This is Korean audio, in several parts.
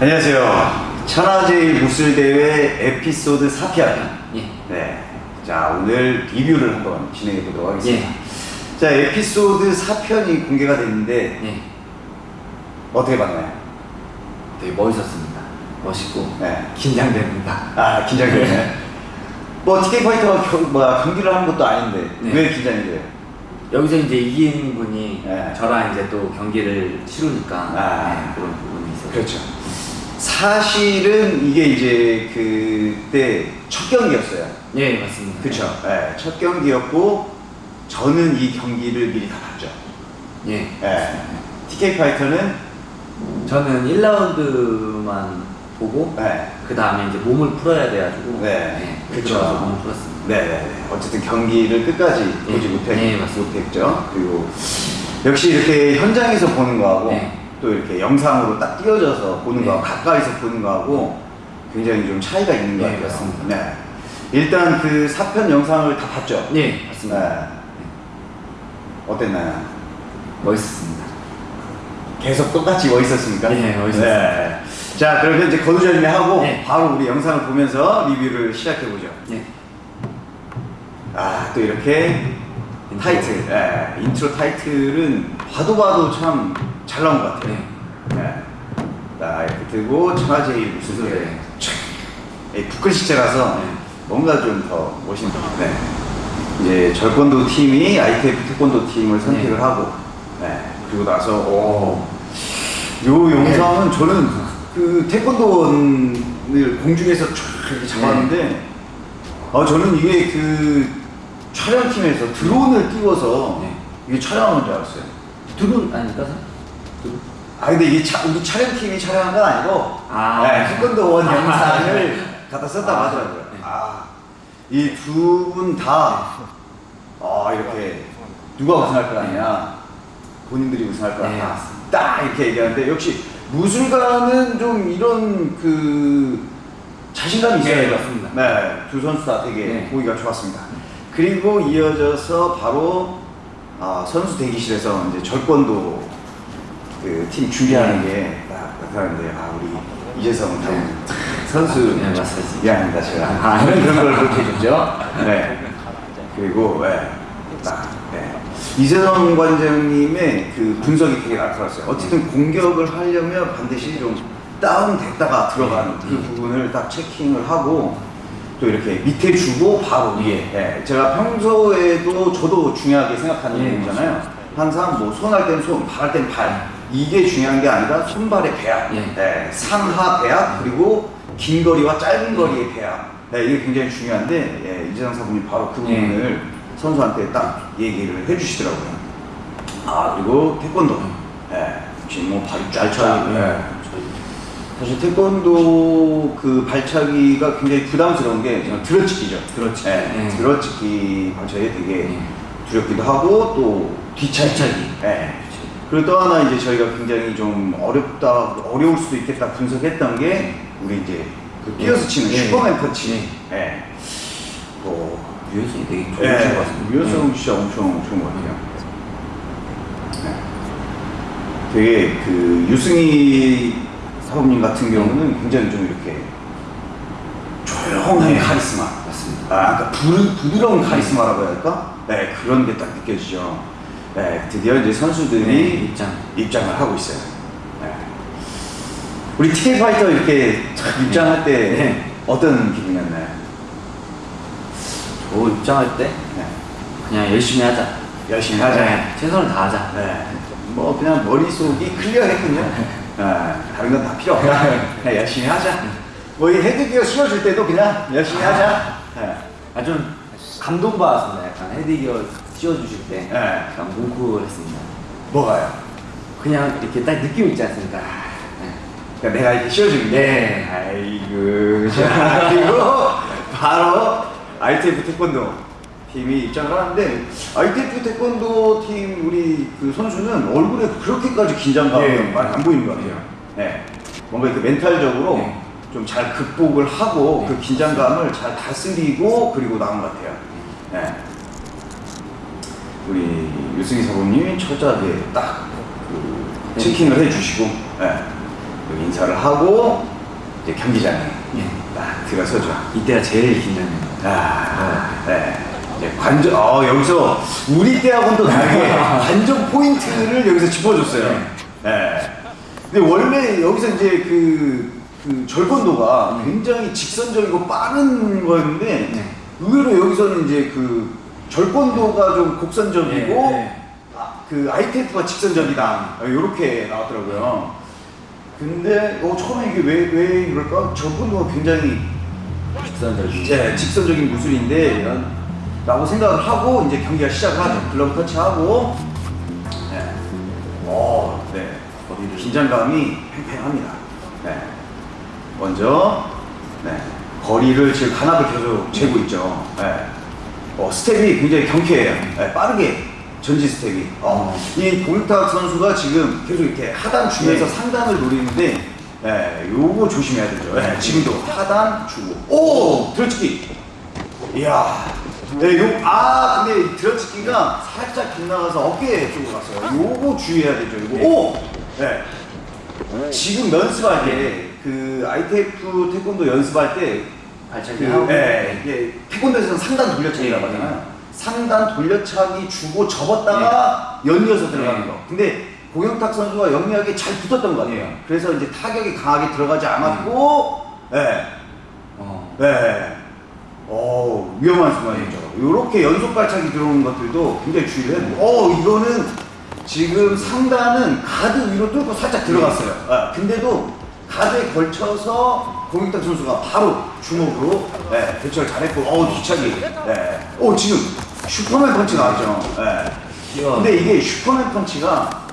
안녕하세요. 천하제일 무술대회 에피소드 4편. 예. 네. 자, 오늘 리뷰를 한번 진행해 보도록 하겠습니다. 예. 자, 에피소드 4편이 공개가 됐는데, 예. 어떻게 봤나요? 되게 멋있었습니다. 멋있고 네. 긴장됩니다. 아, 긴장되네. 뭐, TK 파이터가 겨, 뭐, 경기를 하는 것도 아닌데, 네. 왜 긴장이 돼요? 여기서 이제 이긴 분이 네. 저랑 이제 또 경기를 치르니까 아. 네, 그런 부분이 있어요. 그렇죠. 사실은 이게 이제 그때 첫 경기였어요. 예, 맞습니다. 그렇죠. 네, 첫 경기였고, 저는 이 경기를 미리 다 봤죠. 예. 네. TK 파이터는 저는 1라운드만 보고 네. 그 다음에 이제 몸을 풀어야 돼가지고 네. 네, 그쵸. 그래서 몸을 풀었습니다. 네, 어쨌든 경기를 끝까지 예. 보지 못했, 예, 맞습니다. 못했죠. 그리고 역시 이렇게 현장에서 보는 거하고 네. 또 이렇게 영상으로 딱 띄워져서 보는 네. 거하고 가까이서 보는 거하고 굉장히 좀 차이가 있는 것 네, 같아요. 맞습니다. 네. 일단 그 4편 영상을 다 봤죠? 예, 맞습니다. 네. 어땠나요? 멋있었습니다. 계속 똑같이 멋있었습니까? 네, 멋있었어요. 네. 자, 그러면 이제 거두절미 하고 네. 바로 우리 영상을 보면서 리뷰를 시작해 보죠. 예. 아, 또 이렇게 인트로. 타이틀, 예, 인트로 타이틀은 봐도 봐도 참 잘 나온 것 같아요. 네. 예. 자, 이렇게 들고 천하제일 무슨 네. 이 부클 시체라서 네. 뭔가 좀 더 멋있는. 네. 이제 절권도 팀이 ITF 태권도 팀을 선택을 네. 하고, 네. 그리고 나서 오, 요 영상은 저는 그 태권도원을 공중에서 쫙 이렇게 잡았는데, 어, 저는 이게 그 촬영팀에서 드론을 띄워서 네. 이게 촬영한 줄 알았어요. 두분 아닐까? 아 근데 이게 차, 우리 촬영 팀이 촬영한 건 아니고 아. 네, 태권도 원 영상을 갖다 썼다고 아, 하더라고요. 네. 아, 이 두 분 다 아, 이렇게 누가 우승할 거 아니냐 본인들이 우승할 거 네, 아니냐 맞습니다. 딱 이렇게 얘기하는데 역시 무술가는 좀 이런 그 자신감이 있어요. 네, 맞습니다. 네, 두 선수 다 되게 네. 보기가 좋았습니다. 그리고 이어져서 바로 아, 선수 대기실에서 이제 절권도 그팀 준비하는 게 딱 나타나는데 아 우리 이재성 당 네. 선수 네. 미안합니다 제가 아, 그런 그런 걸 그렇게 해줬죠. 네. 그리고 네. 딱 네. 이재성 관장님의 그 분석이 되게 나타났어요. 어쨌든 공격을 하려면 반드시 좀 다운됐다가 들어가는 그 부분을 딱 체킹을 하고 또 이렇게 밑에 주고 바로 위에. 네. 제가 평소에도 저도 중요하게 생각하는 예, 부분이잖아요. 항상 뭐 손할땐 손, 발할땐 발. 이게 중요한 게 아니라 손발의 배합, 예. 네, 상하 배합 그리고 긴 거리와 짧은 거리의 배합. 네, 이게 굉장히 중요한데 예, 이재상 사부님 바로 그 예. 부분을 선수한테 딱 얘기를 해주시더라고요. 아 그리고 태권도. 예, 지금 뭐 발이 쫙쫙. 예. 사실 태권도 그 발차기가 굉장히 부담스러운 게 들어치기죠. 들어치기. 예, 네. 들어치기 발차기 되게 네. 두렵기도 하고 또 뒤차기. 뒤차기. 예. 그리고 또 하나 이제 저희가 굉장히 좀 어렵다, 어려울 수도 있겠다 분석했던 게 우리 이제 그 뛰어서 치는 예. 슈퍼맨 펀치. 예. 뭐 유연성이 되게 좋으신 것 예, 같습니다. 유연성 진짜 엄청 좋은 것 같아요. 네. 되게 그 유승희 사부님 같은 경우는 굉장히 좀 이렇게 조용한 네. 카리스마. 맞습니다. 아, 그러니까 부, 부드러운 카리스마라고 해야 할까? 네, 그런 게 딱 느껴지죠. 네, 드디어 이제 선수들이 네, 입장. 입장을 하고 있어요. 네. 우리 TK 파이터 이렇게 딱 입장할 때 네. 어떤 기분이었나요? 저 입장할 때 네. 그냥 열심히 하자. 열심히 하자. 네, 최선을 다하자. 네. 뭐 그냥 머릿속이 클리어했군요. 네. 다른 건 다 필요 없다. 그냥 열심히 하자. 뭐 이 헤드기어 씌워줄 때도 그냥 열심히 하자. 네. 아좀 감동받았습니다. 약간 헤드기어 씌워주실 때 네. 약간 뭉클했습니다. 뭐가요? 그냥 이렇게 딱 느낌 있지 않습니까? 네. 그러니까 내가 이렇게 씌워주는 게. 네. 아이고. 자, 그리고 바로 ITF 태권도 팀이 입장을 하는데 ITF 태권도 팀 우리 그 선수는 얼굴에 그렇게까지 긴장감이 네. 많이 안 보이는 것 같아요. 네. 뭔가 이렇게 멘탈적으로 네. 좀잘 극복을 하고 네. 그 긴장감을 잘 다스리고 그리고 나온 것 같아요. 네. 우리 유승희 사부님이 철저하게 딱그 네. 체킹을 해주시고 네. 인사를 하고 이제 경기장에 예. 딱 들어서죠. 이때가 제일 긴장됩니다. 아, 네. 이제 관전, 어, 여기서 우리 때하고는 또 다르게 관전 포인트를 여기서 짚어줬어요. 네. 근데 원래 여기서 이제 그, 그 절권도가 굉장히 직선적이고 빠른 거였는데 네. 의외로 여기서는 이제 그 절권도가 좀 곡선적이고 네, 네. 아, 그 ITF가 직선적이다. 이렇게 나왔더라고요. 근데 어, 처음에 이게 왜, 왜 그럴까? 절권도가 굉장히 직선적인. 예, 직선적인 무술인데 라고 생각을 하고 이제 경기가 시작을 하죠. 글러브 터치하고 네. 어, 네. 긴장감이 팽팽합니다. 네. 먼저 네. 거리를 지금 간압을 계속 재고 있죠. 네. 어, 스텝이 굉장히 경쾌해요. 네, 빠르게 전진 스텝이. 어, 이 윤탁 선수가 지금 계속 이렇게 하단 주면서 네. 상단을 노리는데 네, 요거 조심해야 되죠. 네, 지금도 하단 주고 오 들어치기. 이야. 네, 요, 아, 근데 이 들어치기가 살짝 빗나가서 어깨 쪽으로 갔어요. 요거 주의해야 되죠. 요거. 오! 네. 지금 연습할 때, 그, ITF 태권도 연습할 때, 발차기 그, 하고. 네, 이게 태권도에서는 상단 돌려차기라고 네, 하잖아요. 상단 돌려차기 주고 접었다가 연이어서 들어가는 네. 거. 근데 고영탁 선수가 영리하게 잘 붙었던 것 같아요. 네. 그래서 이제 타격이 강하게 들어가지 않았고, 네. 어. 네. 어 위험한 순간이죠. 이렇게 연속 발차기 들어오는 것들도 굉장히 주의를 해야 돼요. 어, 이거는 지금 상단은 가드 위로 뚫고 살짝 들어갔어요. 아, 근데도 가드에 걸쳐서 고윤탁 선수가 바로 주먹으로 네, 대처를 잘했고, 어, 뒤차기. 네. 어, 지금 슈퍼맨 펀치 나왔죠. 네. 근데 이게 슈퍼맨 펀치가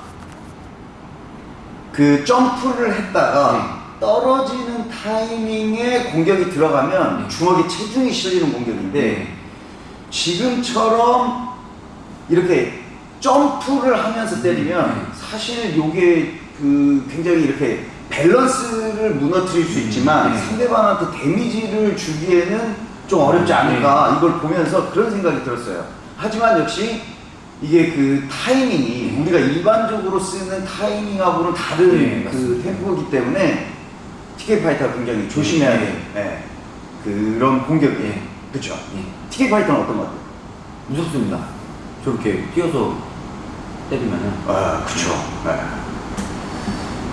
그 점프를 했다가 떨어지는 타이밍에 공격이 들어가면 네. 주먹에 체중이 실리는 공격인데 네. 지금처럼 이렇게 점프를 하면서 때리면 네. 사실 요게 그 굉장히 이렇게 밸런스를 무너뜨릴 수 있지만 네. 상대방한테 데미지를 주기에는 좀 어렵지 않을까 이걸 보면서 그런 생각이 들었어요. 하지만 역시 이게 그 타이밍이 우리가 일반적으로 쓰는 타이밍하고는 다른 네, 그. 템포이기 때문에 TK 파이터가 굉장히 조심해야 돼. 네. 그런 공격이. 네. 그렇죠. 예. TK 파이터는 어떤 것 같아요? 무섭습니다. 저렇게 뛰어서 때리면은. 아, 그렇죠. 네.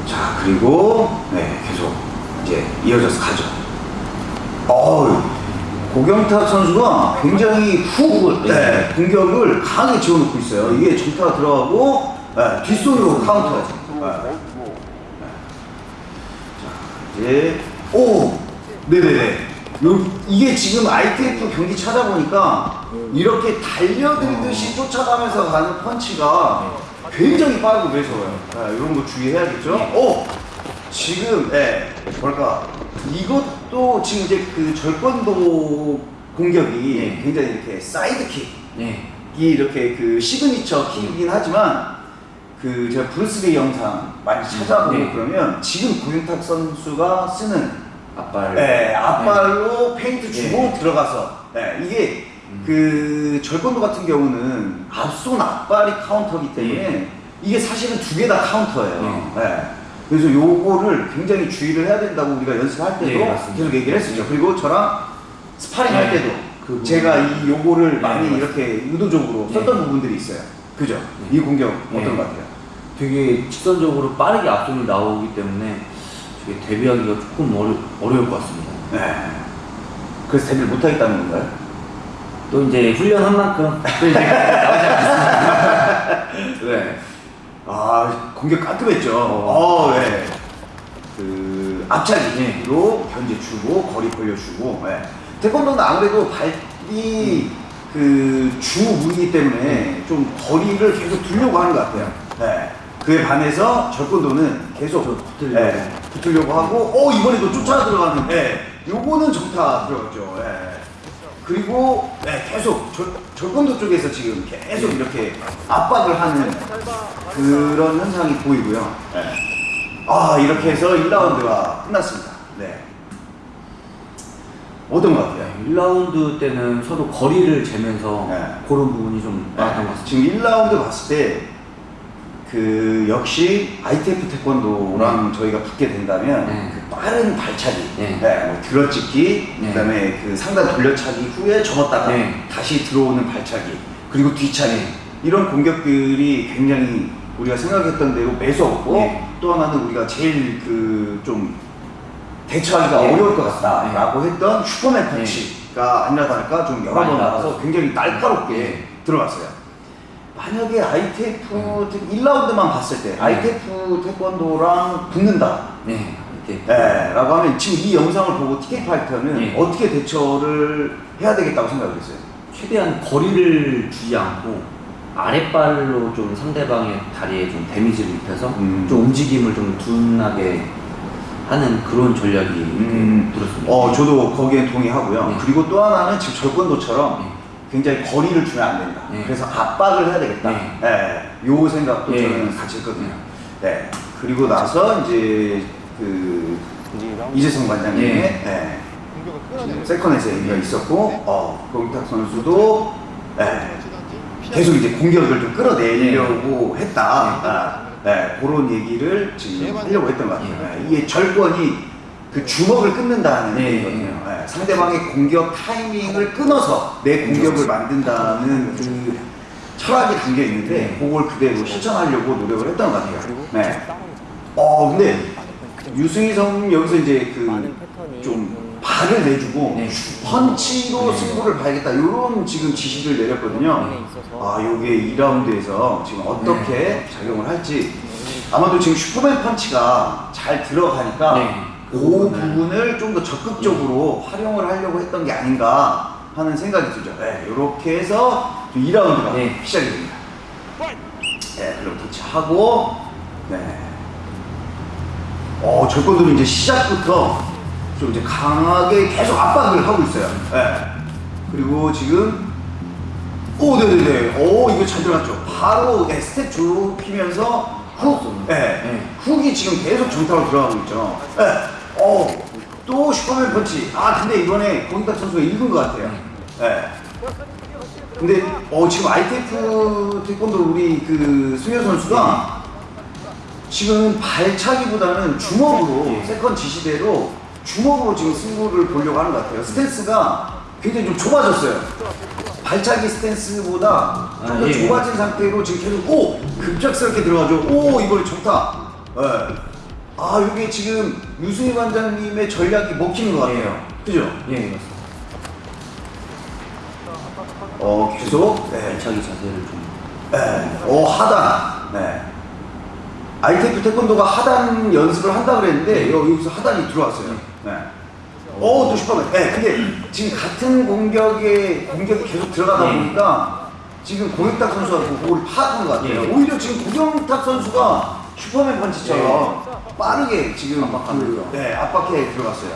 자, 그리고 네, 계속 이제 이어져서 가죠. 어우, 고경탁 선수가 굉장히 후 네. 네, 공격을 강하게 지어놓고 있어요. 이게 정타가 들어가고 네, 뒷손으로 카운터하죠. 네. 자, 이제 오, 네네네. 요, 이게 지금 ITF 경기 찾아보니까 이렇게 달려들듯이 쫓아가면서 가는 펀치가 굉장히 빠르고 매서워요. 네, 이런 거 주의해야겠죠? 오! 지금, 예, 뭘까. 이것도 지금 이제 그 절권도 공격이 네. 굉장히 이렇게 side kick. 네. 이 이렇게 그 signature kick이긴 하지만 그 제가 브루스리 영상 많이 찾아보고 네. 그러면 지금 고윤탁 선수가 쓰는 앞발. 네, 앞발로 페인트 주고 네. 들어가서 네, 이게 음. 그 절권도 같은 경우는 앞손 앞발이 카운터기 때문에 이게 사실은 두 개 다 카운터예요. 네. 그래서 요거를 굉장히 주의를 해야 된다고 우리가 연습할 때도 네, 맞습니다. 계속 얘기를 했었죠. 그리고 저랑 스파링 할 네. 때도 그. 제가 이 요거를 네, 많이. 이렇게 의도적으로 네. 썼던 부분들이 있어요. 그죠? 네. 이 공격 어떤 네. 것 같아요? 되게 직선적으로 빠르게 앞손이 나오기 때문에 되게 대비하기가 조금 어려, 어려울 것 같습니다. 네. 그래서 대비를 못하겠다는 건가요? 또 이제 훈련한 만큼 또 이제 나오지 않겠습니까? 네. 아 공격 깔끔했죠. 어, 네. 그 앞차기로 견제 주고 거리 벌려주고. 네. 태권도는 아무래도 발이 그주 무기이기 때문에 좀 거리를 계속 두려고 하는 것 같아요. 네. 그에 반해서 절권도는 계속 좀 붙으려고. 네, 붙으려고 하고, 어 이번에도 쫓아 들어가는데, 네. 요거는 정타 들어갔죠. 네. 그리고 네, 계속 절, 절권도 쪽에서 지금 계속 이렇게 압박을 하는 그런 현상이 보이고요. 네. 아 이렇게 해서 1라운드가 끝났습니다. 네. 어떤 것 같아요? 1라운드 때는 서로 거리를 재면서 네. 그런 부분이 좀 많았던 것 같습니다. 지금 1라운드 봤을 때 그 역시 ITF 태권도랑 저희가 붙게 된다면 네. 그 빠른 발차기, 네. 네, 뭐 들어찍기, 네. 그다음에 그 상단 돌려차기 후에 접었다가 네. 다시 들어오는 발차기, 그리고 뒤차기 네. 이런 공격들이 굉장히 우리가 생각했던 대로 매서웠고 네. 또 하나는 우리가 제일 그 좀 대처하기가 네. 어려울 것 같다라고 했던 슈퍼맨 펀치가 아니라 다를까 좀 여러 번 나가서 나왔어요. 굉장히 날카롭게 네. 들어갔어요. 만약에 ITF 1라운드만 봤을 때 ITF 태권도랑 붙는다. 네. 이렇게. 네, 라고 하면 지금 이 영상을 보고 TK 파이터는 네. 어떻게 대처를 해야 되겠다고 생각을 했어요. 최대한 거리를 주지 않고 아랫발로 좀 상대방의 다리에 좀 데미지를 입혀서 음. 좀 움직임을 좀 둔하게 하는 그런 전략이 음. 들었습니다. 어, 저도 거기에 동의하고요. 네. 그리고 또 하나는 지금 절권도처럼 네. 굉장히 거리를 주면 안 된다. 네. 그래서 압박을 해야 되겠다. 네. 네. 요 생각도 네. 저는 같이 했거든요. 네. 그리고 나서 이제 그 이재성 관장님의 네. 네. 세컨에서 얘기가 있었고, 어, 고기탁 선수도 네. 계속 이제 공격을 좀 끌어내려고 했다. 아, 네, 그런 얘기를 지금 하려고 했던 것 같아요. 네, 이게 절권이 그 주먹을 끊는다는 네. 얘기거든요. 네, 상대방의 공격 타이밍을 끊어서 내 공격을 만든다는 그 철학이 담겨 있는데 그걸 그대로 실천하려고 노력을 했던 것 같아요. 네. 어, 근데 유승희 선 여기서 이제 그좀 발을 내주고 네. 펀치로 승부를 봐야겠다 이런 지금 지시를 내렸거든요. 아, 요게 2라운드에서 지금 어떻게 작용을 할지 아마도 지금 슈퍼맨 펀치가 잘 들어가니까 네. 그 부분을 좀 더 적극적으로 활용을 하려고 했던 게 아닌가 하는 생각이 들죠. 네, 이렇게 해서 2라운드가 네. 시작이 됩니다. 네, 그럼 터치하고 네. 어, 절권도는 이제 시작부터 좀 이제 강하게 계속 압박을 하고 있어요. 네. 그리고 지금 오, 네네네. 오, 이거 잘 들어갔죠. 바로 네, 스텝 좁히면서 훅, 네. 네. 훅이 지금 계속 정타로 들어가고 있죠. 네. 어, 또 슈퍼맨 펀치. 아, 근데 이번에 윤탁 선수가 읽은 것 같아요. 네. 근데 어, 지금 ITF 태권도 우리 그 승현 선수가 지금 발차기보다는 주먹으로 네. 세컨 지시대로 주먹으로 지금 승부를 보려고 하는 것 같아요. 스탠스가 굉장히 좀 좁아졌어요. 발차기 스탠스보다 좀더 아, 예. 좁아진 상태로 지금 계속 오 급작스럽게 들어가죠. 오 이번에 좋다. 예. 아 이게 지금 유승희 관장님의 전략이 먹히는 것 같아요. 그죠? 예. 어 계속 네. 발차기 자세를 좀. 네. 오 하단. 네. ITF 태권도가 하단 연습을 한다 그랬는데 여- 여기서 하단이 들어왔어요. 네. 오, 또 슈퍼맨. 네, 근데 지금 같은 공격에 공격이 계속 들어가다 네. 보니까 지금 고경탁 선수가 그걸 파악한 것 같아요. 네. 오히려 지금 고경탁 선수가 슈퍼맨 펀치처럼 빠르게 지금 압박하면서. 그, 네, 압박해 들어갔어요.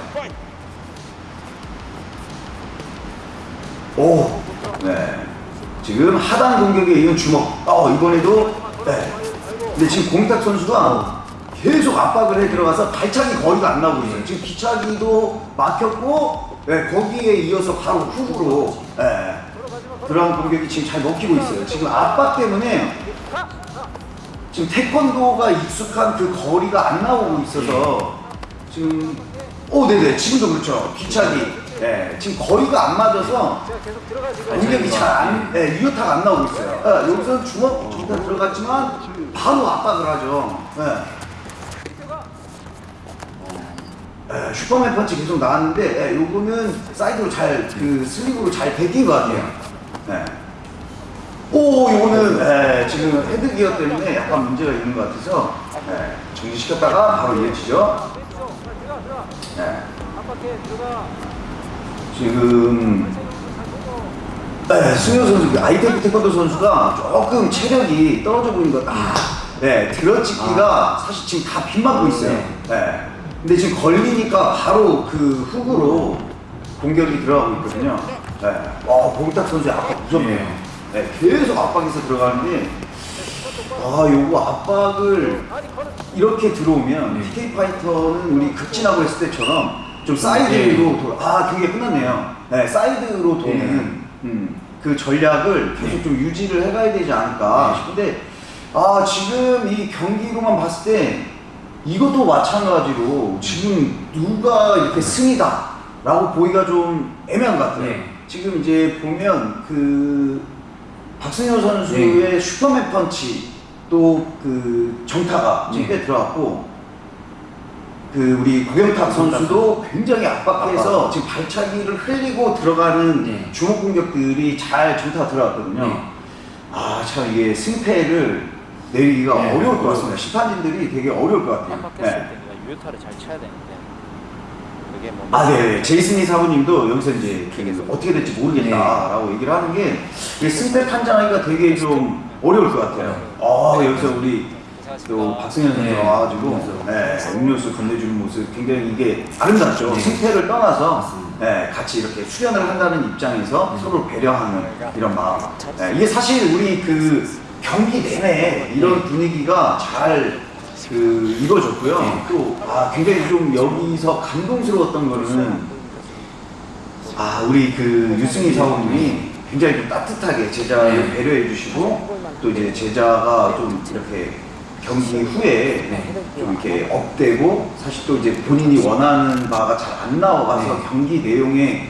오, 네. 지금 하단 공격에 이은 주먹. 어, 이번에도, 네. 근데 지금 공탁 선수가 계속 압박을 해 들어가서 발차기 거리가 안 나오고 있어요. 지금 기차기도 막혔고, 네, 거기에 이어서 바로 훅으로, 네. 들어간 공격이 지금 잘 먹히고 있어요. 지금 압박 때문에 지금 태권도가 익숙한 그 거리가 안 나오고 있어서 지금 오 네네 지금도 그렇죠 뒤차기 네 지금 거리가 안 맞아서 공격이 잘안 네, 유효타가 안 나오고 있어요 네, 여기서 주먹 정타 들어갔지만 바로 압박을 하죠 네. 네, 슈퍼맨 펀치 계속 나왔는데 네, 요거는 사이드로 잘 그 슬립으로 잘 비낀 것 같아요 네. 오, 이거는 네, 지금 헤드기어 때문에 약간 문제가 있는 것 같아서 네, 정지시켰다가 바로 이어지죠. 네. 지금 네, 승효 선수, 그 아이템 태권도 선수가 조금 체력이 떨어져 보이는 것 같아. 네, 들어찍기가 사실 지금 다 빗맞고 있어요. 네. 근데 지금 걸리니까 바로 그 훅으로 공격이 들어가고 있거든요. 네. 어, 봉탁 선수의 압박 무섭네요. 네, 계속 압박해서 들어가는데, 아, 요거 압박을 이렇게 들어오면 네. TK 파이터는 우리 극진하고 했을 때처럼 좀 사이드로 돌아, 아, 경기가 끝났네요. 네, 사이드로 도는 음, 그 전략을 계속 좀 유지를 해가야 되지 않을까 싶은데, 아 지금 이 경기로만 봤을 때 이것도 마찬가지로 지금 누가 이렇게 승이다 라고 보기가 좀 애매한 것 같아요. 네. 지금 이제 보면 그 박승효 선수의 슈퍼맨 펀치 또 그 정타가 지금 네. 꽤 들어갔고 그 우리 구경탁 선수도 굉장히 압박해서 지금 발차기를 흘리고 들어가는 네. 주먹 공격들이 잘 정타가 들어갔거든요. 네. 아 참 이게 승패를 내리기가 네, 어려울 것. 같습니다. 심판진들이 되게 어려울 것 같아요. 네. 유효타를 잘 쳐야 되는데 그게 뭐 아, 네. 제이슨이 사부님도 여기서 이제 되게 어떻게 될지 모르겠다라고 얘기를 하는 게 승패 판정하기가 되게 좀 어려울 것 같아요. 아, 여기서 우리 또 박승현 선수가 네. 와가지고 네, 음료수 건네주는 모습 굉장히 이게 아름답죠. 네. 승패를 떠나서. 네, 같이 이렇게 수련을 한다는 입장에서 네. 서로 배려하는 이런 마음. 네, 이게 사실 우리 그 경기 내내 이런 네. 분위기가 잘 그 이루어졌고요. 네. 또 아, 굉장히 좀 여기서 감동스러웠던 거는 아 우리 그 유승희 사원님이 굉장히 좀 따뜻하게 제자를 네. 배려해 주시고 또 이제 제자가 좀 이렇게 경기 후에 네. 좀 이렇게 업되고 사실 또 이제 본인이 원하는 바가 잘 안 나와가서 네. 경기 내용에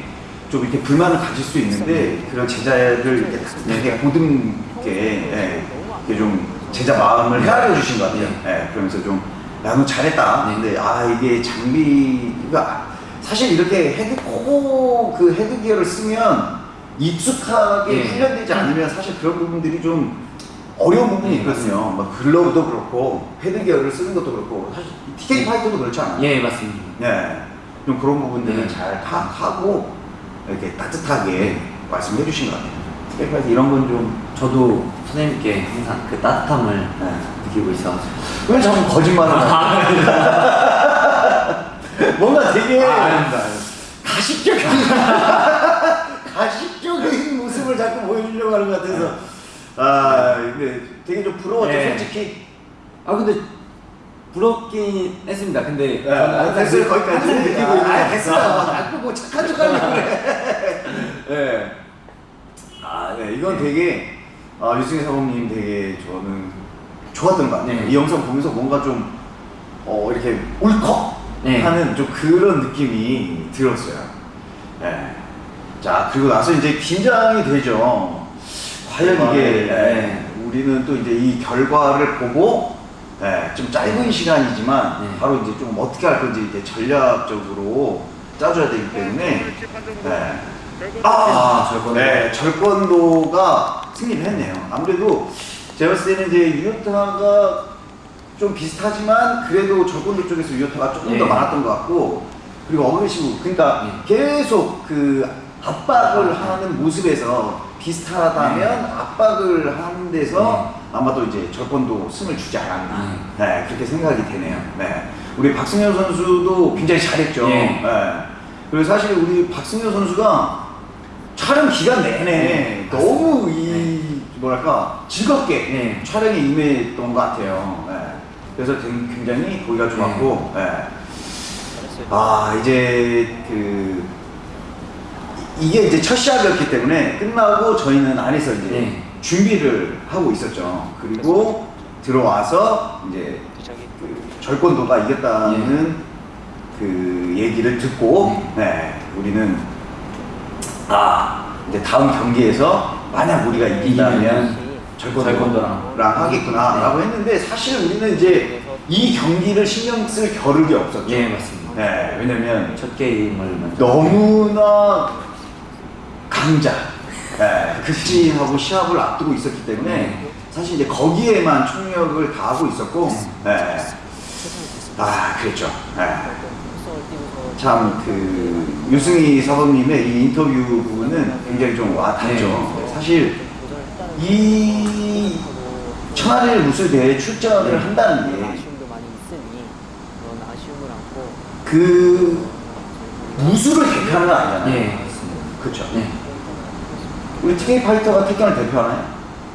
좀 이렇게 불만을 가질 수 있는데 그런 제자를 이렇게 되게 보듬게 예, 이렇게 좀 제자 마음을 헤아려 주신 것 같아요. 예, 그러면서 좀 나는 잘했다. 네. 근데 아 이게 장비가 사실 이렇게 헤드 코그 헤드기어를 쓰면 익숙하게 네. 훈련되지 않으면 사실 그런 부분들이 좀 어려운 부분이 네, 있거든요. 막 글러브도 그렇고 헤드 기어를 쓰는 것도 그렇고 사실 TK 파이터도 그렇지 않아요. 예, 맞습니다. 네. 좀 그런 부분들은 네. 잘 파악하고 이렇게 따뜻하게 말씀해 주신 것 같아요. TK 파이터 이런 건 좀 저도 선생님께 항상 그 따뜻함을 네. 느끼고 있어서 왜 자꾸 거짓말을 하냐? 뭔가 되게 아, 아닙니다. 가식적인 가식적인 모습을 자꾸 보여주려고 하는 것 같아서 아 근데 되게 좀 부러웠죠 네. 솔직히 아 근데 부럽긴 했습니다. 근데 네, 아, 됐어요 거기까지 느끼고 있는 아. 자꾸 뭐 착한 척하려고 그래 네. 아, 네, 이건 되게 아, 유승희 사모님 되게 저는 좋았던 것 같아요 네. 이 영상 보면서 뭔가 좀 어, 이렇게 울컥 네. 하는 좀 그런 느낌이 들었어요 네. 자 그리고 나서 이제 긴장이 되죠 과연 아, 이게 네. 네, 우리는 또 이제 이 결과를 보고 네, 좀 짧은 시간이지만 네. 바로 이제 좀 어떻게 할 건지 이제 전략적으로 짜줘야 되기 때문에 네. 아, 아, 절권도. 네, 절권도가 승리를 했네요. 아무래도 제가 봤을 때는 이제 유효타가 좀 비슷하지만 그래도 절권도 쪽에서 유효타가 조금 더 네. 많았던 것 같고 그리고 어그레시브 그러니까 계속 그 압박을 하는 모습에서 비슷하다면 네. 압박을 하는 데서 아마도 이제 절권도 승을 주지 않았나 네, 그렇게 생각이 되네요. 네. 우리 박승현 선수도 굉장히 잘했죠. 예. 네. 그리고 사실 우리 박승현 선수가 촬영 기간 내내 네, 너무. 이 뭐랄까 즐겁게 네. 촬영에 임했던 것 같아요. 네. 그래서 굉- 굉장히 보기가 좋았고, 네. 아 이제 그 이- 이게 이제 첫 시합이었기 때문에 끝나고 저희는 안에서 이제 네. 준비를 하고 있었죠. 그리고 들어와서 이제 그 절권도가 이겼다는 그 얘기를 듣고 네, 우리는 아 이제 다음 경기에서 만약 우리가 이긴다면 절권도랑 절권도랑. 하겠구나 라고 했는데 사실 우리는 이제 이 경기를 신경 쓸 겨를이 없었죠. 예, 맞습니다. 네, 왜냐면 첫 게임을 너무나 강자 네, 극진하고 시합을 앞두고 있었기 때문에 네. 사실 이제 거기에만 총력을 다하고 있었고 네. 아 그랬죠 네. 참그 유승희 사범님의 이 인터뷰 부분은 굉장히 좀 와닿죠 네. 사실 이 천하를 무술 대회 출전을 네. 한다는 게 그 무술을 대표하는 건 아니잖아요 예, 맞습니다. 그렇죠 네. 우리 TK 파이터가 태권을 대표하나요?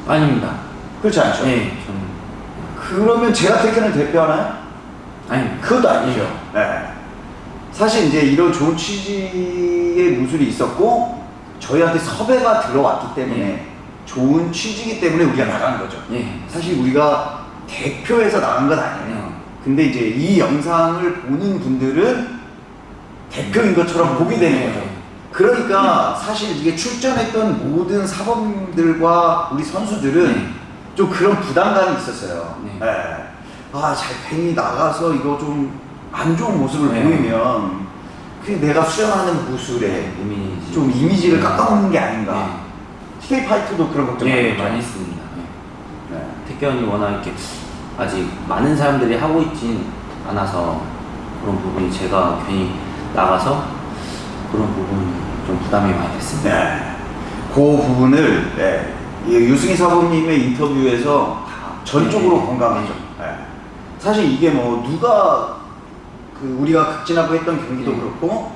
아닙니다. 그렇지 않죠? 예, 저는 그러면 제가 태권을 대표하나요? 아닙니다. 그것도 아니죠. 네. 사실 이제 이런 좋은 취지의 무술이 있었고 저희한테 섭외가 들어왔기 때문에 네. 좋은 취지이기 때문에 우리가 나간 거죠. 예. 사실 우리가 대표해서 나간 건 아니에요. 네. 근데 이제 이 영상을 보는 분들은 대표인 것처럼 보게 되는 거죠. 네. 그러니까 사실 이게 출전했던 모든 사범들과 우리 선수들은 네. 좀 그런 부담감이 있었어요. 네. 예. 아, 잘 괜히 나가서 이거 좀 안 좋은 모습을 네. 보이면 그냥 내가 수영하는 무술에 이미지. 좀 이미지를 깎아먹는 게 아닌가. 네. TK 파이터도 그런 걱정 예. 많이 했습니다. 예. 네. 태권이 워낙 이렇게 아직 많은 사람들이 하고 있진 않아서 그런 부분이 제가 괜히 나가서 그런 부분이 좀 부담이 많이 됐습니다. 네. 그 부분을 네. 이 유승희 사범님의 인터뷰에서 전적으로 네. 공감하죠. 네. 사실 이게 뭐 누가 그 우리가 극진하고 했던 경기도 네. 그렇고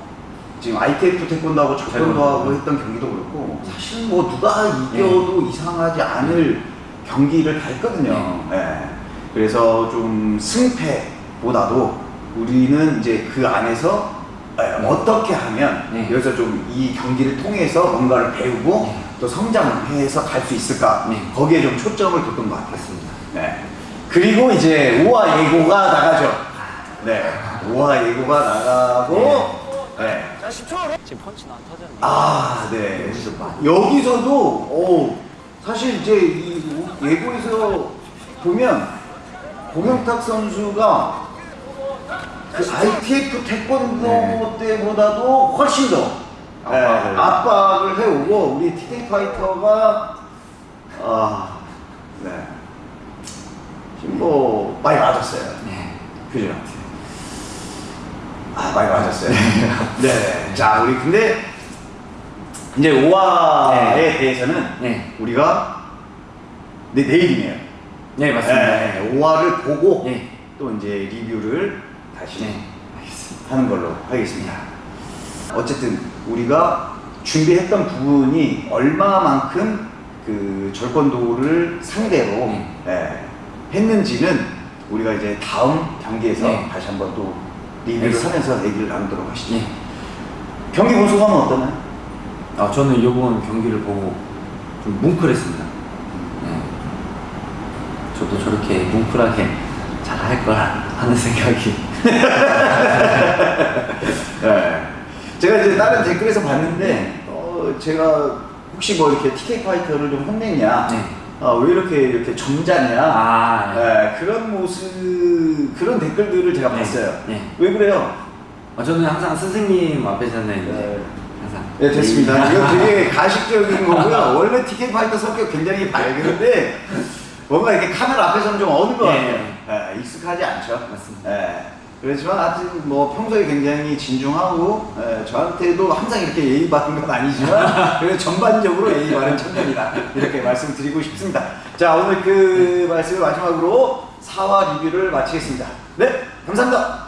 지금 ITF 태권도하고 적권도 하고 했던 경기도 그렇고 사실 뭐 누가 이겨도 이상하지 않을 경기를 다 했거든요. 네. 그래서 좀 승패보다도 우리는 이제 그 안에서 네, 네. 어떻게 하면 네. 여기서 좀 이 경기를 통해서 뭔가를 배우고 네. 또 성장을 해서 갈 수 있을까 네. 거기에 좀 초점을 뒀던 것 같았습니다. 맞습니다. 네. 그리고 이제 오와 예고가 나가죠. 네. 오와 예고가 나가고 네. 지금 펀치는 안 터졌네. 아, 네. 여기서도 오, 사실 이제 이 예고에서 보면 고명탁 선수가 그 ITF 태권도 네. 때보다도 훨씬 더 네, 압박을. 압박을 해오고 우리 TK 파이터가 아, 네. 지금 뭐 많이 맞았어요. 네. 그죠? 아, 많이 맞았어요. 네. 자, 우리 근데 이제 오화에 대해서는 네. 우리가 네, 내일이네요. 네, 맞습니다. 네, 오화를 보고 네. 또 이제 리뷰를 다시 네. 알겠습니다. 하는 걸로 하겠습니다. 어쨌든 우리가 준비했던 부분이 얼마만큼 그 절권도를 상대로 네. 예, 했는지는 우리가 이제 다음 경기에서 네. 다시 한번 또 리뷰를. 하면서 얘기를 나누도록 하시죠. 네. 경기 본 소감은 어떠나요? 아, 저는 이번 경기를 보고 좀 뭉클했습니다. 네. 저도 저렇게 뭉클하게 잘 할 거라 하는 생각이. 네. 제가 이제 다른 댓글에서 봤는데 어, 제가 혹시 뭐 이렇게 TK 파이터를 좀 혼냈냐? 네. 아, 왜 이렇게 이렇게 점잖냐? 아, 네, 그런 모습 그런 댓글들을 제가 네. 봤어요. 네. 왜 그래요? 아, 저는 항상 선생님 앞에서는 네. 항상. 네 됐습니다. 이- 이거 되게 가식적인 거고요. 원래 TK 파이터 성격 굉장히 밝은데 뭔가 이렇게 카메라 앞에서는 좀 어느 것 같아요. 네. 네, 익숙하지 않죠. 맞습니다. 네. 그렇지만 하여튼 뭐 평소에 굉장히 진중하고 예, 저한테도 항상 이렇게 예의 바른 건 아니지만 그래도 전반적으로 예의 바른 청년이다 이렇게 말씀드리고 싶습니다. 자 오늘 그 말씀을 마지막으로 사화 리뷰를 마치겠습니다. 네 감사합니다.